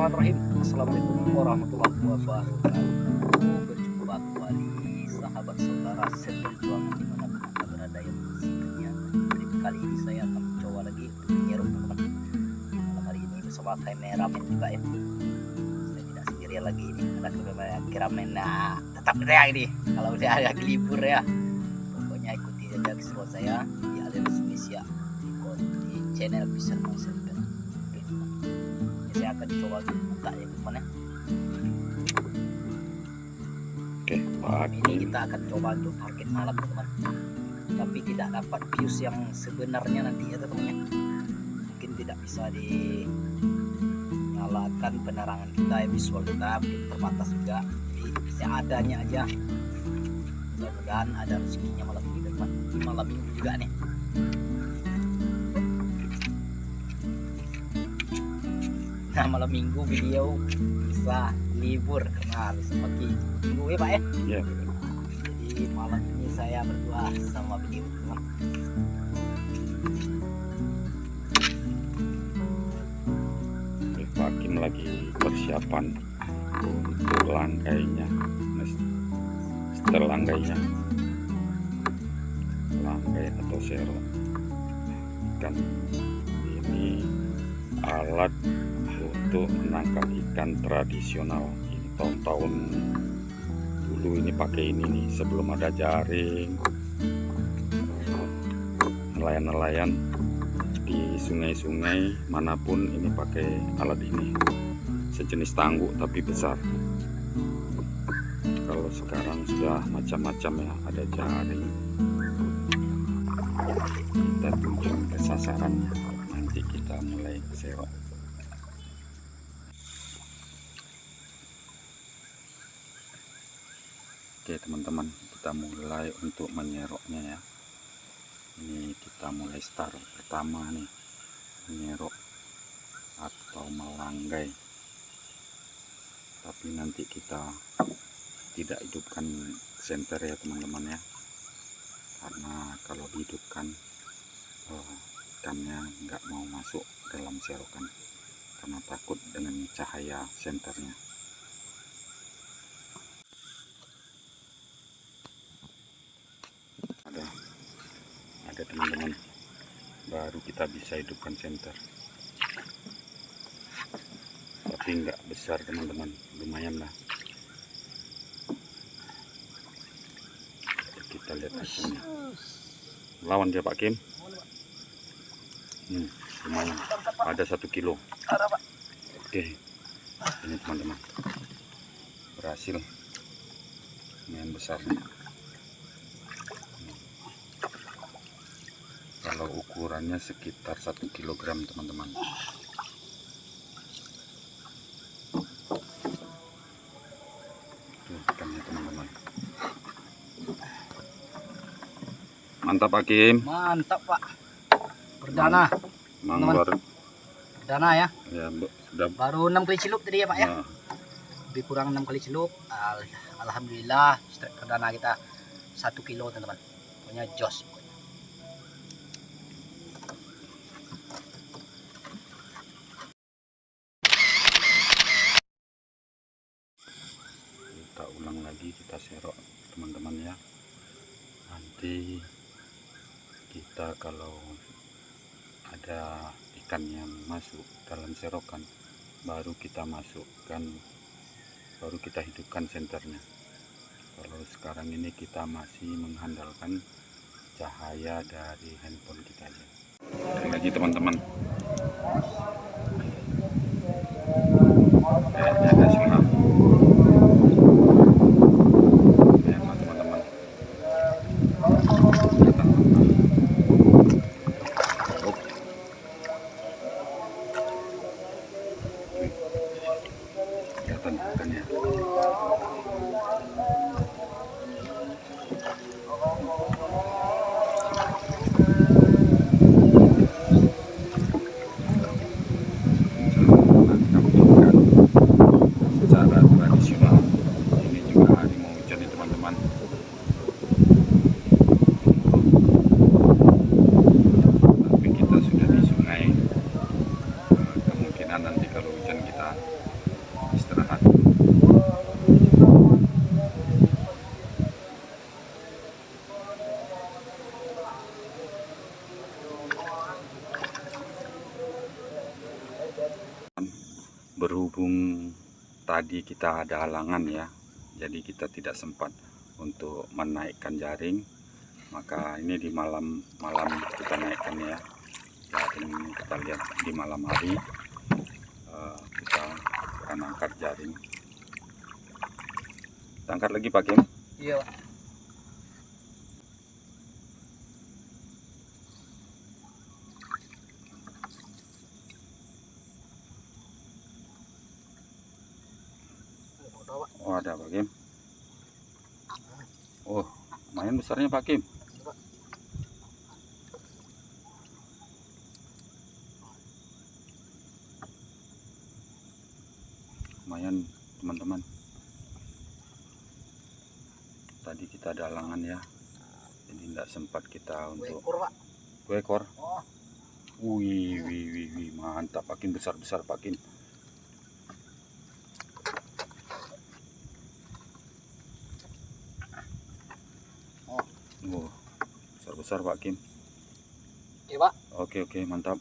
Bismillahirrahmanirrahim Assalamualaikum warahmatullahi wabarakatuh. Berjumpa kembali sahabat saudara seberjuang di mana pun anda berada yang sebenarnya Jadi kali ini saya akan mencoba lagi untuk menyeruk teman-teman Malam hari ini bersama kameramen juga ya Saya tidak sendirian lagi ini Ada kameramen nah tetap saya ini Kalau udah ada libur ya Pokoknya ikuti aja keseruan saya di Aliansi Indonesia di, channel bisa akan coba buka ya teman ya. Oke, malam ini kita akan coba untuk target malam teman tapi tidak dapat views yang sebenarnya nanti ya teman ya. Mungkin tidak bisa dinyalakan penerangan kita ya visual kita mungkin terbatas juga. Jadi seadanya aja. Mudah-mudahan ada rezekinya malam ini teman Ini malam minggu juga nih nah malam minggu beliau bisa libur karena pagi minggu ya pak ya Ya, jadi malam ini saya berdua sama beliau Kim lagi persiapan untuk langgainya. Nah, Setel langgainya. Langgai atau sero. Ikan ini alat untuk menangkap ikan tradisional. Ini tahun-tahun dulu ini pakai ini nih sebelum ada jaring. Nelayan-nelayan di sungai-sungai mana pun ini pakai alat ini sejenis tangguh tapi besar kalau sekarang sudah macam-macam ya ada jaring kita tuju ke sasarannya nanti kita mulai serok oke teman-teman kita mulai untuk menyeroknya ya. Ini kita mulai start. Pertama nih menyerok atau melanggai. Tapi nanti kita tidak hidupkan senter ya teman-teman ya. Karena kalau dihidupkan eh, ikannya nggak mau masuk dalam serokan. Karena takut dengan cahaya senternya. Ada ada teman-teman. Baru kita bisa hidupkan senter. Tapi nggak besar teman-teman. Lumayan lah. Kita lihat hasilnya. Lawan dia Pak Kim hmm, lumayan. Ada satu kilo. Oke. Ini teman-teman. Berhasil. Lumayan besar. Nih kalau ukurannya sekitar satu kilogram teman-teman. Ikannya teman-teman. Mantap Hakim. Mantap pak perdana. Manggar perdana ya. Ya sudah baru enam kali celup tadi ya pak ya? Nah, lebih kurang enam kali celup. Al- alhamdulillah strike perdana kita satu kilo teman-teman. Pokoknya jos pokoknya. kita ulang lagi kita serok teman-teman ya. Nanti kita kalau ada ikan yang masuk dalam serokan baru kita masukkan baru kita hidupkan senternya. Kalau sekarang ini kita masih mengandalkan cahaya dari handphone kita aja. Lagi teman-teman Ya, teman-teman. Kelihatan apa? Oh. Wih. Kelihatan ikannya. Menangkap ikan secara berhubung tadi kita ada halangan ya jadi kita tidak sempat untuk menaikkan jaring maka ini di malam malam kita naikkan ya. Jaring kita lihat di malam hari. Eh, kita akan angkat jaring. Kita angkat lagi Pak Kim? Iya, Pak. Oh, Pak. ada Pak Kim. Oh lumayan besarnya Pak Kim. Lumayan teman-teman. Tadi kita ada halangan ya. Jadi tidak sempat kita untuk dua ekor Oh, wih wih wih, wih. mantap Pak Kim. Besar-besar Pak Kim Oh. oh besar-besar Pak Kim iya, Pak. Oke oke mantap.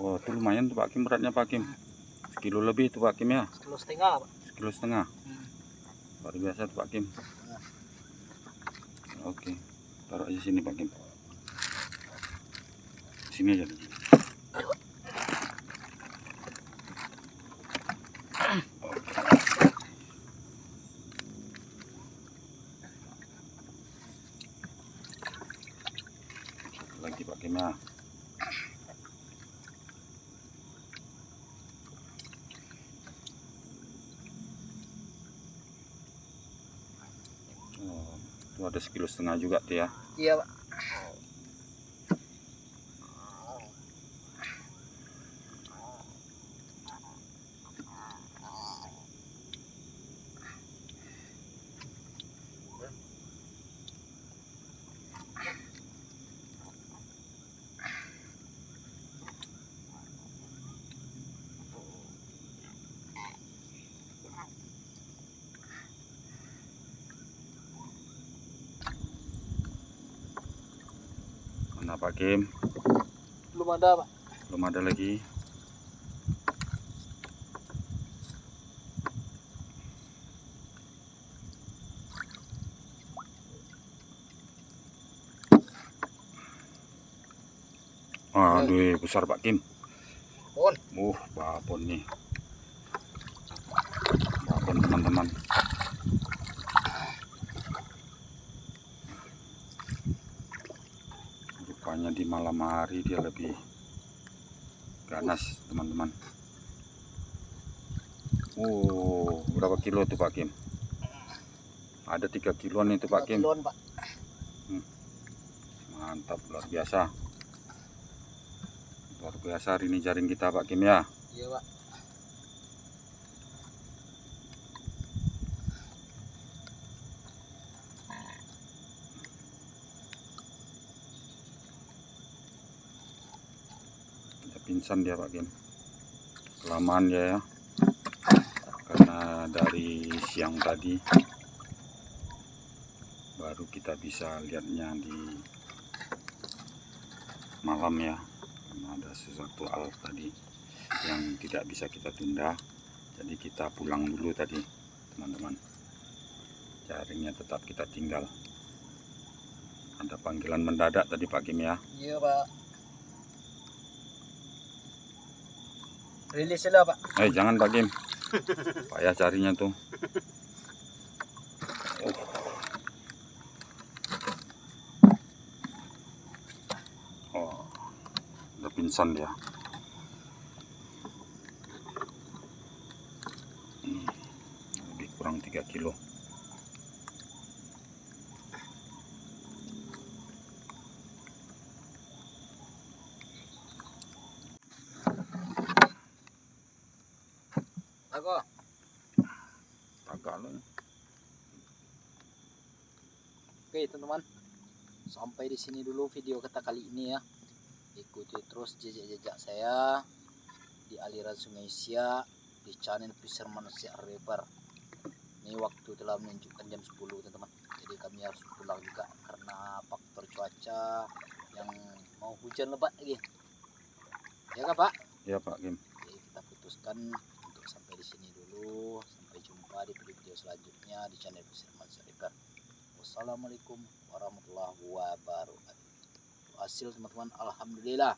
Oh itu lumayan tuh Pak Kim beratnya Pak Kim. Sekilo lebih tuh Pak Kim ya. Sekilo setengah, Pak. Sekilo setengah. Hmm. Luar biasa tuh Pak Kim. Oke. Taruh aja sini Pak Kim. Sini aja. Pak Kim ya. Oh, itu ada sekilo setengah juga tuh ya. Iya, Pak. Pak Kim? Belum ada, Pak. Belum ada lagi. Aduh, besar Pak Kim. Pon. Uh, babon nih. Babon teman-teman. Rupanya di malam hari dia lebih ganas, teman-teman. Oh, berapa kilo tuh Pak Kim? Ada tiga kiloan itu Pak Kim. kiloan, Pak. Mantap, luar biasa. Luar biasa hari ini jaring kita Pak Kim ya. Iya, Pak. Udah pingsan dia Pak Kim. Kelamaan dia ya. Karena dari siang tadi baru kita bisa lihatnya di malam ya. Karena ada sesuatu hal tadi yang tidak bisa kita tunda. Jadi kita pulang dulu tadi teman-teman. Jaringnya tetap kita tinggal. Ada panggilan mendadak tadi Pak Kim ya. Iya, Pak. Rilis lah, Pak. Eh jangan Pak Kim. Payah carinya tuh. Oh, udah pingsan dia. Hmm, lebih kurang 3 kilo. Aku. Agak loh. Oke, teman-teman. Sampai di sini dulu video kita kali ini ya. Ikuti terus jejak-jejak saya di aliran Sungai Siak di channel Fisherman Siak River. ini waktu telah menunjukkan jam 10 teman-teman jadi kami harus pulang juga karena faktor cuaca yang mau hujan lebat lagi ya kak pak ya Pak Kim Jadi kita putuskan di sini dulu. Sampai jumpa di video-video selanjutnya di channel Firman Saribar. Wassalamualaikum warahmatullahi wabarakatuh. Hasil teman-teman, alhamdulillah